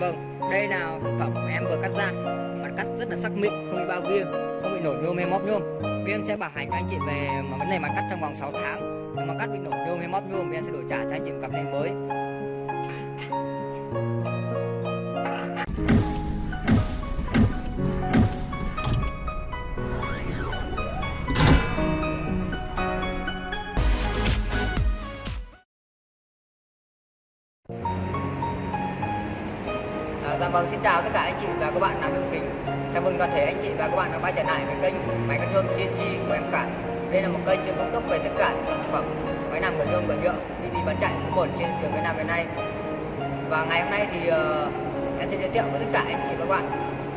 vâng đây là sản phẩm của em vừa cắt ra mặt cắt rất là sắc mịn không bị bao viêng không bị nổi nhôm hay móp nhôm. Vì em sẽ bảo hành anh chị về mà vấn đề mặt cắt trong vòng 6 tháng. Nếu mà cắt bị nổi nhôm hay móp nhôm thì em sẽ đổi trả cho anh chị một cặp này mới. Xin chào tất cả anh chị và các bạn làm đường kính. Chào mừng toàn thể anh chị và các bạn đã quay trở lại với kênh máy cắt nhôm CNC của em cả. Đây là một kênh chuyên cung cấp về tất cả những sản phẩm máy làm cửa nhôm cửa nhựa đi đi bán chạy số 1 trên thị trường Việt Nam hiện nay. Và ngày hôm nay thì uh, em sẽ giới thiệu với tất cả anh chị và các bạn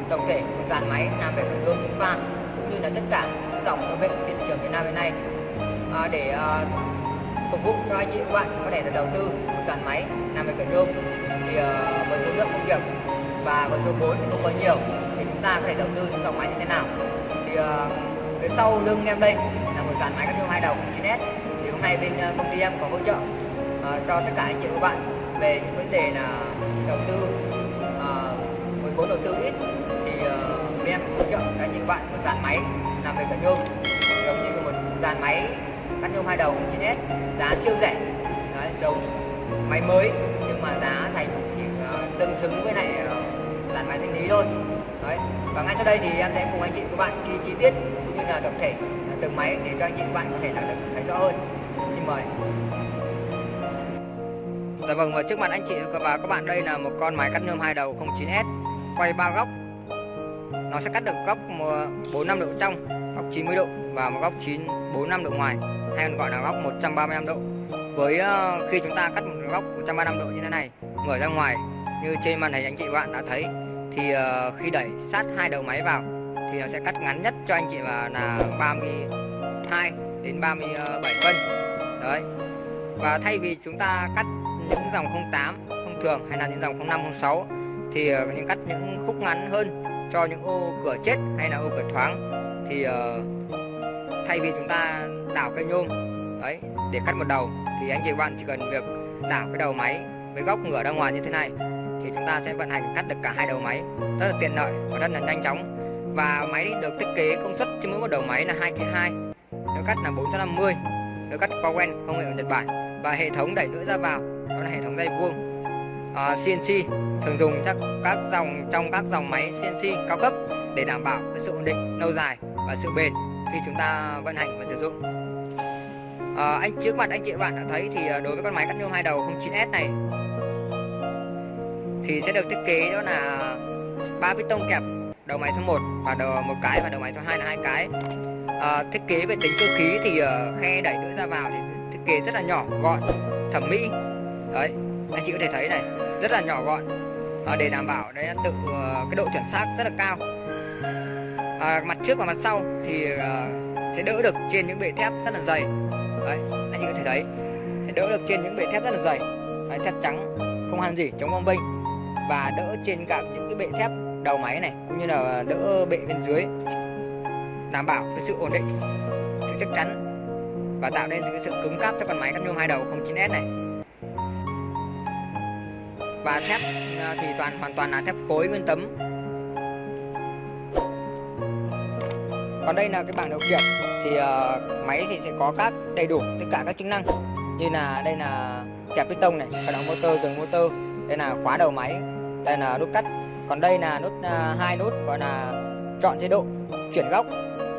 tổng thể của dàn máy làm về cửa nhôm chúng pha cũng như là tất cả những dòng công nghệ trên thị trường Việt Nam hiện nay. À, để uh, phục vụ cho anh chị và các bạn có thể là đầu tư một dàn máy làm về cửa nhôm thì uh, với số lượng công việc và với số vốn thì không có nhiều. Thì chúng ta có thể đầu tư những dòng máy như thế nào? Thì ờ, uh, phía sau lưng em đây là một dàn máy cắt nhôm hai đầu 9S thì hôm nay bên ờ, công ty em có hỗ trợ uh, cho tất cả anh chị và các bạn về những vấn đề là đầu tư uh, với vốn đầu tư ít. Thì uh, bên em hỗ trợ cho anh chị và bạn một dàn máy làm về cận nhôm giống như một dàn máy cắt nhôm hai đầu 9S giá siêu rẻ. Đấy, giống máy mới nhưng mà giá thành tương xứng với lại ờ, uh, dàn máy thanh lý thôi. Đấy. và ngay sau đây thì em sẽ cùng anh chị và các bạn ghi chi tiết cũng như là tổng thể ờ, từng máy để cho anh chị và các bạn có thể là được thấy rõ hơn. Xin mời. Dạ vâng và trước mặt anh chị và các bạn đây là một con máy cắt nhôm hai đầu 09S quay ba góc. Nó sẽ cắt được góc 45 độ trong góc 90 độ và một góc 945 độ ngoài hay còn gọi là góc 135 độ. Với ờ, khi chúng ta cắt một góc 135 độ như thế này mở ra ngoài như trên màn hình anh chị bạn đã thấy thì uh, khi đẩy sát hai đầu máy vào thì nó sẽ cắt ngắn nhất cho anh chị là là 32 đến 37 phân. Đấy. Và thay vì chúng ta cắt những dòng 08 thông thường hay là những dòng 05 06 thì uh, những cắt những khúc ngắn hơn cho những ô cửa chết hay là ô cửa thoáng thì uh, thay vì chúng ta đảo cây nhôm đấy để cắt một đầu thì anh chị bạn chỉ cần việc đảo cái đầu máy với góc ngửa ra ngoài như thế này thì chúng ta sẽ vận hành cắt được cả hai đầu máy. Rất là tiện lợi và rất là nhanh chóng. Và máy được thiết kế công suất trên mỗi một đầu máy là 2 kg 2 nếu cắt là 450 nếu cắt qua quen công nghệ của Nhật Bản. Và hệ thống đẩy lưỡi ra vào đó là hệ thống dây vuông. À, uh, CNC thường dùng chắc các dòng trong các dòng máy CNC cao cấp để đảm bảo cái sự ổn định lâu dài và sự bền khi chúng ta vận hành và sử dụng. À, anh trước mặt anh chị bạn đã thấy thì à, đối với con máy cắt nhôm hai đầu 09S này thì sẽ được thiết kế đó là ba piston kẹp đầu máy số 1 và đầu một cái và đầu máy số 2 là hai cái. À, thiết kế về tính cơ khí thì uh, khe đẩy lưỡi ra vào thì thiết kế rất là nhỏ gọn thẩm mỹ. Đấy anh chị có thể thấy này rất là nhỏ gọn. À, để đảm bảo đấy tự uh, cái độ chuẩn xác rất là cao. À, mặt trước và mặt sau thì uh, sẽ đỡ được trên những bệ thép rất là dày. Đấy anh chị có thể thấy sẽ đỡ được trên những bệ thép rất là dày. Đấy, thép trắng không hàn gì chống bom binh và đỡ trên cả những cái bệ thép đầu máy này cũng như là đỡ bệ bên dưới. Đảm bảo cái sự ổn định sự chắc chắn và tạo nên cái sự cứng cáp cho con máy cắt nhôm hai đầu 09S này. Và thép à, thì toàn hoàn toàn là thép khối nguyên tấm. Còn đây là cái bảng điều khiển thì uh, máy thì sẽ có các đầy đủ tất cả các chức năng như là đây là kẹp piston này khởi động motor dừng motor đây là khóa đầu máy đây là nút cắt. Còn đây là nút à, hai nút gọi là chọn chế độ chuyển góc.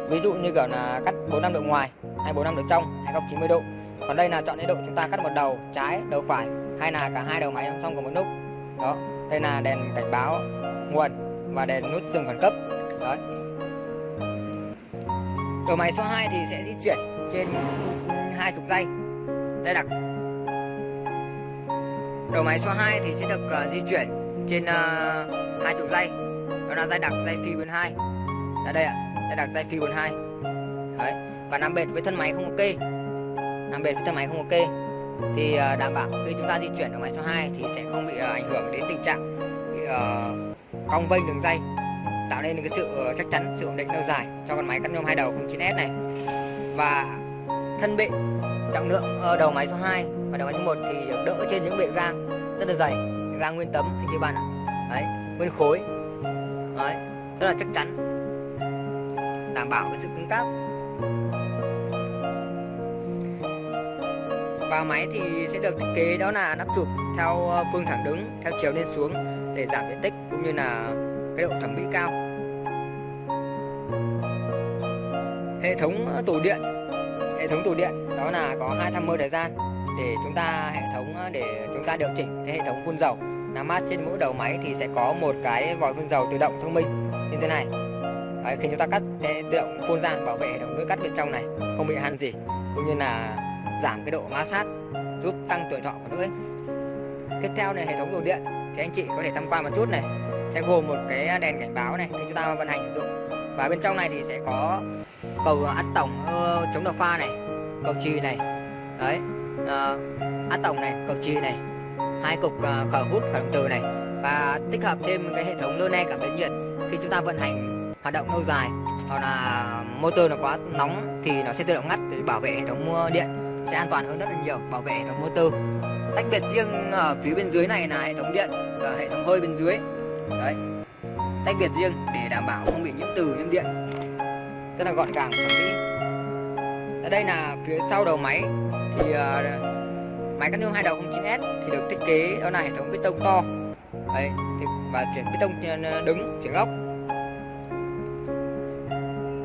Ví dụ như kiểu là cắt 45 độ ngoài hay 45 độ trong hay góc 90 độ. Còn đây là chọn chế độ chúng ta cắt một đầu trái đầu phải hay là cả hai đầu máy song song cùng một nút. Đó đây là đèn cảnh báo nguồn và đèn nút dừng khẩn cấp. Đấy. Đầu máy số 2 thì sẽ di chuyển trên hai chục giây đây là đầu máy số 2 thì sẽ được uh, di chuyển trên ờ, hai uh, chục dây. Đó là dây đặc dây phi quyền hai. Là đây ạ dây đặc dây phi 42 đấy và nằm bệt với thân máy không ok nằm bệt với thân máy không ok thì uh, đảm bảo khi chúng ta di chuyển đầu máy số 2 thì sẽ không bị uh, ảnh hưởng đến tình trạng bị uh, cong vênh đường dây tạo nên cái sự chắc chắn sự ổn định lâu dài cho con máy cắt nhôm hai đầu 09S này. Và thân bệ trọng lượng uh, đầu máy số 2 và đầu máy số 1 thì được đỡ trên những bệ gang rất là dày ra nguyên tấm anh chị bạn ạ. Đấy, nguyên khối. Đấy, rất là chắc chắn. Đảm bảo cái sự cứng cáp và máy thì sẽ được thiết kế đó là nắp chụp theo ờ, phương thẳng đứng, theo chiều lên xuống để giảm diện tích cũng như là cái độ thẩm mỹ cao. Hệ thống ờ, tủ điện. Hệ thống tủ điện đó là có hai tham mơ thời gian để chúng ta hệ thống ờ, để chúng ta điều chỉnh cái hệ thống phun dầu. Làm mát trên mỗi đầu máy thì sẽ có một cái vòi phun dầu tự động thông minh như thế này. Đấy, khi chúng ta cắt sẽ tự động phun ra bảo vệ hệ thống nước cắt bên trong này không bị hàn gì cũng như là giảm cái độ ma sát giúp tăng tuổi thọ của lưỡi tiếp theo này hệ thống đồ điện thì anh chị có thể tham quan một chút này. Sẽ gồm một cái đèn cảnh báo này khi chúng ta vận hành sử dụng. Và bên trong này thì sẽ có cầu ắt tổng uh, chống độc pha này cầu trì này. Đấy. Ờ, uh, ắt tổng này cực trì này hai cục ờ, uh, khởi hút khởi động từ này và tích hợp thêm cái hệ thống lơ ne cảm biến nhiệt. Khi chúng ta vận hành hoạt động lâu dài hoặc là motor nó quá nóng thì nó sẽ tự động ngắt để bảo vệ hệ thống điện sẽ an toàn hơn rất là nhiều bảo vệ hệ thống motor. Tách biệt riêng ở phía bên dưới này là hệ thống điện và hệ thống hơi bên dưới. Đấy. Tách biệt riêng để đảm bảo không bị nhiễm từ nhiễm điện. Rất là gọn gàng và mỹ. Ở đây là phía sau đầu máy thì uh, máy cắt nương hai đầu 09S thì được thiết kế đó là hệ thống bê tông to. Đấy thì, và chuyển bê tông ờ, đứng chuyển góc.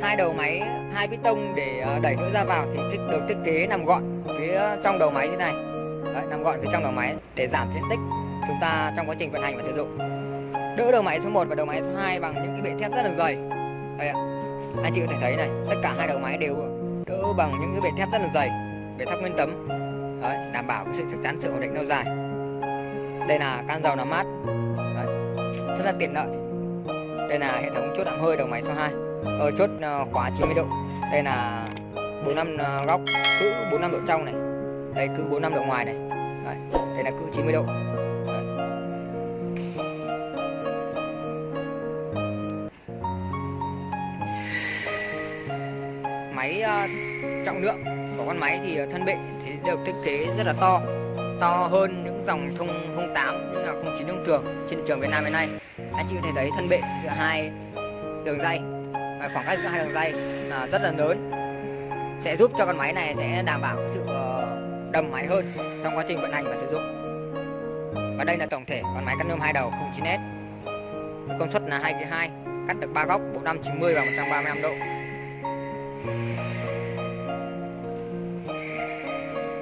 Hai đầu máy hai piston để ờ, đẩy nước ra vào thì thích được thiết kế nằm gọn phía trong đầu máy như này. Đấy, nằm gọn phía trong đầu máy để giảm diện tích chúng ta trong quá trình vận hành và sử dụng. Đỡ đầu máy số 1 và đầu máy số 2 bằng những cái bệ thép rất là dày. Đây ạ anh chị có thể thấy này tất cả hai đầu máy đều đỡ bằng những cái bệ thép rất là dày về thép nguyên tấm. Đấy, đảm bảo cái sự chắc chắn sự ổn định lâu dài. Đây là can dầu làm mát. Đấy, rất là tiện lợi. Đây là hệ thống chốt đạm hơi đầu máy số 2 ở ờ, chốt ờ, khóa 90 độ. Đây là 45 ờ, góc cứ 45 độ trong này. Đây cứ 45 độ ngoài này. Đấy, đây là cứ 90 độ. Đấy. máy uh, trọng lượng con máy thì ờ, thân bệ thì được thiết kế rất là to. To hơn những dòng thông 08 như là 09 thông thường trên thị trường Việt Nam hiện nay. Anh chị có thể thấy thân bệ giữa hai đường dây à, khoảng cách giữa hai đường dây là rất là lớn. Sẽ giúp cho con máy này sẽ đảm bảo sự ờ, đầm máy hơn trong quá trình vận hành và sử dụng. Và đây là tổng thể con máy cắt nhôm hai đầu 09S công suất là 2 2 cắt được 3 góc 490 và 135 độ.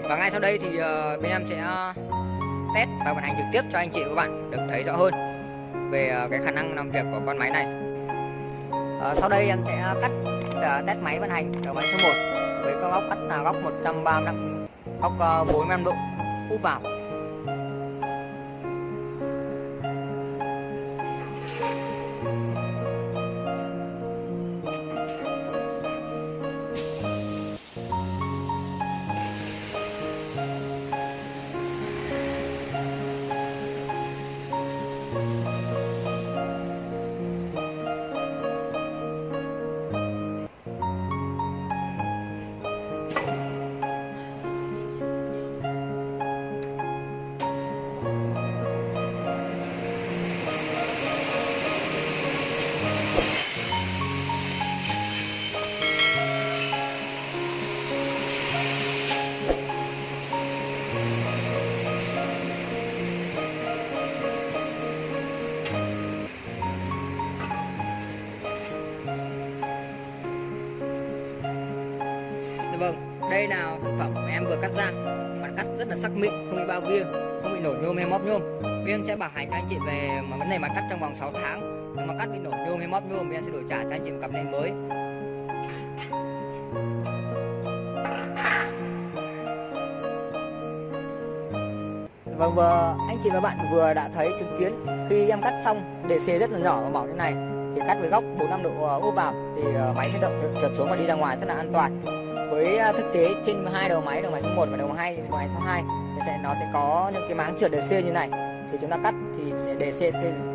Và ngay sau đây thì ờ, bên em sẽ ờ, test và vận hành trực tiếp cho anh chị và các bạn được thấy rõ hơn về ờ, cái khả năng làm việc của con máy này. À, sau đây em sẽ cắt test máy vận hành đầu máy số 1 với các góc cắt là góc 135 góc 45 độ úp vào. Dạ vâng đây là sản phẩm mà em vừa cắt ra. Bạn cắt rất là sắc mịn không bị bao kia không bị nổi nhôm hay móp nhôm. Viên sẽ bảo hành cho anh chị về mà vấn đề mà cắt trong vòng 6 tháng. Nhưng mà cắt bị nổi nhôm hay móp nhôm Viên sẽ đổi trả cho anh chị một cặp này mới. Dạ vâng vừa anh chị và bạn vừa đã thấy chứng kiến khi em cắt xong để xe rất là nhỏ và mỏng như này. Thì cắt với góc 45 độ ờ, úp vào thì ờ, máy sẽ động trượt xuống và đi ra ngoài rất là an toàn với à, thực tế trên hai đầu máy đầu máy số 1 và đầu hai đầu máy số 2 thì sẽ nó sẽ có những cái máng trượt DC như này. Thì chúng ta cắt thì sẽ để xe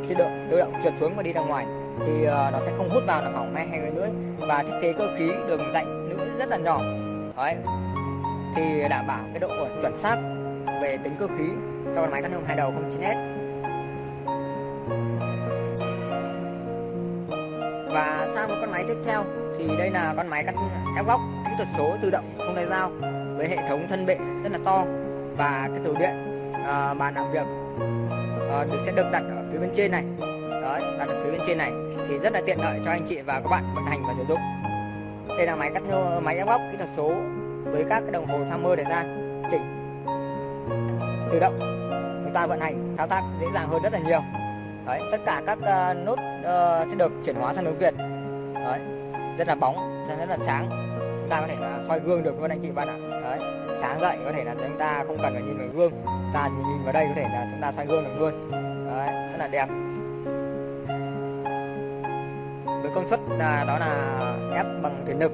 tự động tự động trượt xuống và đi ra ngoài. Thì uh, nó sẽ không hút vào làm hỏng hay cái nữa. Và thiết kế cơ khí đường rãnh nữa rất là nhỏ. Đấy. Thì đảm bảo cái độ chuẩn xác về tính cơ khí cho con máy cắt hương hai đầu 09S và sang một con máy tiếp theo. Thì đây là con máy cắt ép góc kỹ thuật số tự động không tay dao với hệ thống thân bệ rất là to và cái tủ điện à, bàn làm việc à, sẽ được đặt ở phía bên trên này. Đấy đặt ở phía bên trên này thì rất là tiện lợi cho anh chị và các bạn vận hành và sử dụng. Đây là máy cắt nhô máy ép góc kỹ thuật số với các cái đồng hồ tham mơ để ra. Chỉnh. Tự động. Chúng ta vận hành thao tác dễ dàng hơn rất là nhiều. Đấy tất cả các à, uh, nút uh, ờ, sẽ được chuyển hóa sang tiếng việt. Đấy rất là bóng rất là sáng ta có thể là soi gương được luôn anh chị bạn ạ. Đấy, sáng dậy có thể là chúng ta không cần phải nhìn vào gương, ta chỉ nhìn vào đây có thể là chúng ta soi gương được luôn. Đấy, rất là đẹp. Với công suất là, đó là ép bằng thủy lực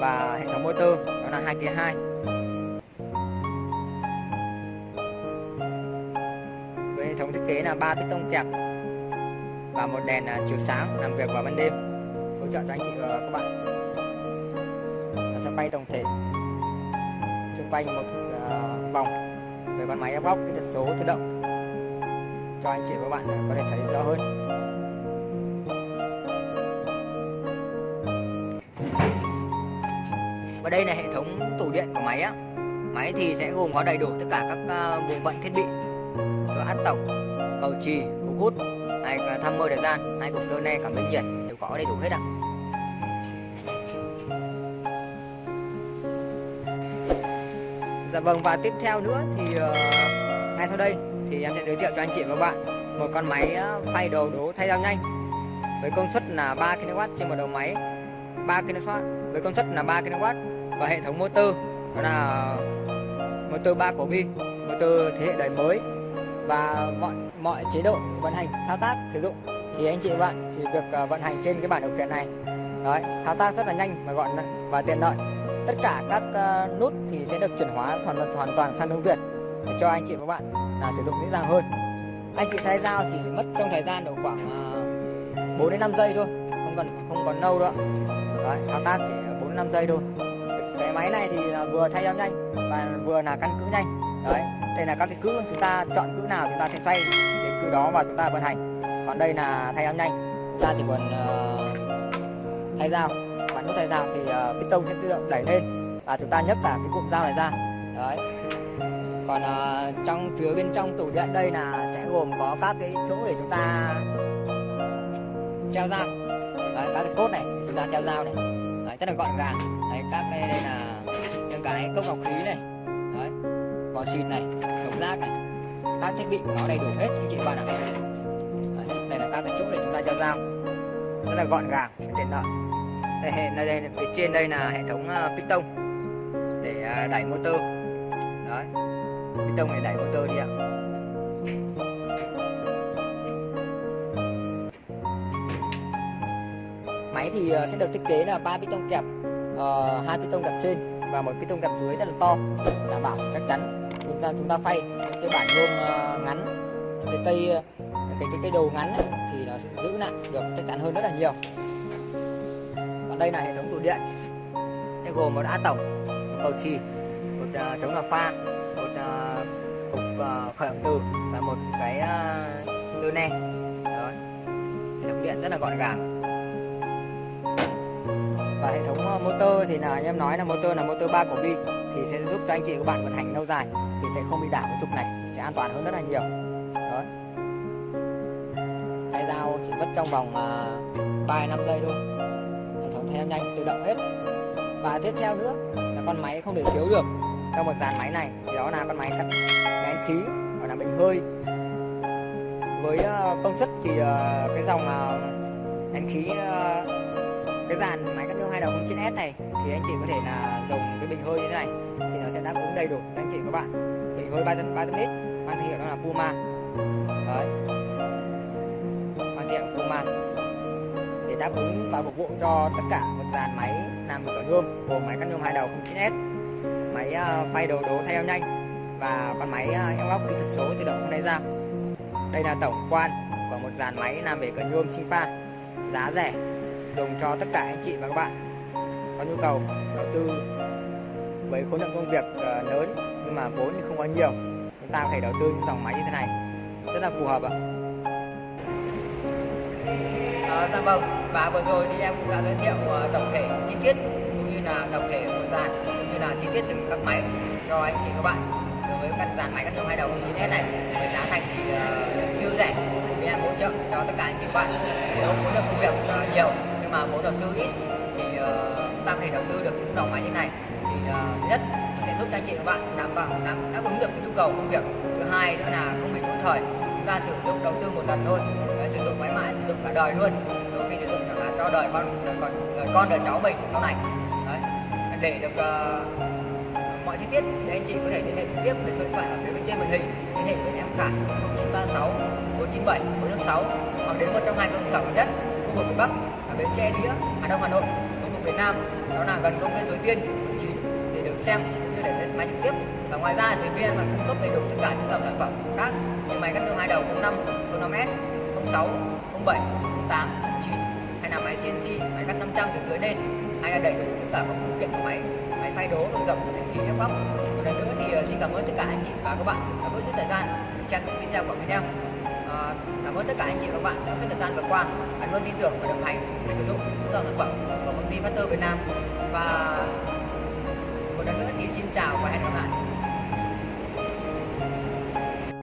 và hệ thống motor, đó là 2 kia 2 với hệ thống thiết kế là ba piston kẹp và một đèn à, chiếu sáng làm việc vào ban đêm, hỗ trợ cho anh chị và các bạn quay tổng thể. Xung quanh một uh, vòng về con máy ép góc kỹ thuật số tự động. Cho anh chị và các bạn ờ, có thể thấy rõ hơn. Và đây là hệ thống tủ điện của máy á. Máy thì sẽ gồm có đầy đủ tất cả các uh, bộ phận thiết bị cửa hát tổng cầu trì cục hút hay tham mơ thời gian hay cục đơn ne cảm biến nhiệt đều có đầy đủ hết ạ. Dạ vâng và tiếp theo nữa thì uh, ngay sau đây thì em sẽ giới thiệu cho anh chị và bạn một con máy ờ, phay đầu đố thay dao nhanh với công suất là 3 kW trên một đầu máy. 3 kW với công suất là 3 kW và hệ thống motor đó là motor 3 cổ bi motor thế hệ đời mới và mọi mọi chế độ vận hành thao tác sử dụng. Thì anh chị và bạn chỉ việc uh, vận hành trên cái bảng điều khiển này. Đấy thao tác rất là nhanh và gọn và tiện lợi tất cả các uh, nút thì sẽ được chuyển hóa hoàn hoàn toàn sang tiếng Việt để cho anh chị và bạn là sử dụng dễ dàng hơn. Anh chị thay dao chỉ mất trong thời gian độ khoảng ờ, uh, 4 đến 5 giây thôi không cần không còn lâu đâu. đấy, thao tác chỉ 4 đến 5 giây thôi. Cái máy này thì là vừa thay dao nhanh và vừa là căn cữ nhanh. Đấy đây là các cái cữ chúng ta chọn cữ nào chúng ta sẽ xoay đến cữ đó và chúng ta vận hành. Còn đây là thay dao nhanh chúng ta chỉ cần uh, thay dao bạn nút thay dao thì ờ, uh, piston sẽ tự động đẩy lên và chúng ta nhấc cả cái cụm dao này ra. Đấy. Còn uh, trong phía bên trong tủ điện đây là sẽ gồm có các cái chỗ để chúng ta treo dao. Đấy, các cái cốt này để chúng ta treo dao này. Đấy, rất là gọn gàng. Đấy các cái đây là những cái cốc lọc khí này. Đấy vỏ xịt này đống rác này. Các thiết bị của nó đầy đủ hết anh chị bạn ạ đây là các cái chỗ để chúng ta treo dao. Rất là gọn gàng tiện lợi đây, đây, đây phía trên đây là hệ thống ờ, uh, piston để uh, đẩy motor. Đấy piston để đẩy motor đi ạ. Máy thì uh, sẽ được thiết kế là ba piston kẹp hai uh, piston kẹp trên và một piston kẹp dưới rất là to đảm bảo chắc chắn. Chúng ta chúng ta phay cái bản nhôm uh, ngắn cái cây cái cái cái đầu ngắn ấy, thì nó sẽ giữ lại được chắc chắn hơn rất là nhiều đây là hệ thống tủ điện. Sẽ gồm một a tổng một cầu trì một uh, chống ngập pha một uh, cục uh, khởi động từ và một cái uh, lơ ne. Đó. hệ thống điện rất là gọn gàng. Và hệ thống motor thì là em nói là motor là motor 3 cổ bi thì sẽ giúp cho anh chị các bạn vận hành lâu dài thì sẽ không bị đảo cái trục này sẽ an toàn hơn rất là nhiều. Đó. Tay dao chỉ mất trong vòng uh, 3 năm giây thôi theo nhanh, tự động hết. Và tiếp theo nữa là con máy không thể thiếu được trong một dàn máy này. Thì đó là con máy cắt nén khí, gọi là bình hơi. Với ờ, công suất thì ờ, cái dòng ờ, nén khí cái dàn máy cắt nhôm hai đầu 09S này, thì anh chị có thể là dùng cái bình hơi như thế này thì nó sẽ đáp ứng đầy đủ cho anh chị các bạn. Bình hơi 300 300 lít, mang thương hiệu đó là Puma. Đấy. Mang thương hiệu Puma đáp ứng và phục vụ cho tất cả một dàn máy làm được ở nhôm gồm máy cắt nhôm hai đầu 09S máy ờ, phay đầu đố thay eo nhanh và con máy uh, eo góc kỹ thuật số tự động không đáy dao đây là tổng quan của một dàn máy làm về cần nhôm sinh pha. Giá rẻ dùng cho tất cả anh chị và các bạn. Có nhu cầu đầu tư với khối lượng công việc ờ, lớn nhưng mà vốn thì không có nhiều. Chúng ta có thể đầu tư những dòng máy như thế này. Rất là phù hợp ạ. À, dạ vâng và vừa rồi thì em cũng đã giới thiệu ờ, tổng thể chi tiết cũng như là tổng thể của dàn cũng như là chi tiết từng các máy cho anh chị các bạn. Đối với căn dàn máy cắt nhôm hai đầu 9S này với giá thành thì uh, siêu rẻ. Vì em hỗ trợ cho tất cả anh chị các bạn. Nếu muốn được công việc uh, nhiều nhưng mà muốn đầu tư ít thì uh, ta có thể đầu tư được những dòng máy như này thì uh, nhất sẽ giúp cho anh chị các bạn đảm bảo đáp, đáp ứng được cái nhu cầu công việc. Thứ hai nữa là không bị lỗi thời. Chúng ta sử dụng đầu tư một lần thôi sử dụng mãi mãi sử dụng cả đời luôn. Đôi khi sử dụng cho đời con con đời con đời cháu mình sau này. Đấy. để được uh, mọi chi tiết thì anh chị có thể liên hệ trực tiếp với số điện thoại ở phía bên trên màn hình liên hệ với em Khải 0936 497 456 hoặc đến một trong hai cơ sở gần nhất khu vực miền Bắc ở bến xe đĩa Hà Đông Hà Nội khu vực Việt Nam. Đó là gần công viên Suối Tiên để được xem như để lên máy trực tiếp. Và ngoài ra thì viên còn cung cấp đầy đủ tất cả những dòng sản phẩm khác như máy cắt tương hai đầu 05, 05S, 06, 07, 08, 09 máy CNC, máy cắt 500 từ dưới lên. Hay là đầy đủ tất cả các phụ kiện của máy máy thay đố được rộng thành khí ép góc một lần nữa thì ờ, xin cảm ơn tất cả anh chị và các bạn. Đã bớt chút thời gian. Để xem video của mình em à, ờ, cảm ơn tất cả anh chị và các bạn đã rất thời gian vừa qua đã luôn tin tưởng và đồng hành sử dụng. Những dòng sản phẩm của công ty Factor Việt Nam. Và một lần nữa thì xin chào và hẹn gặp lại.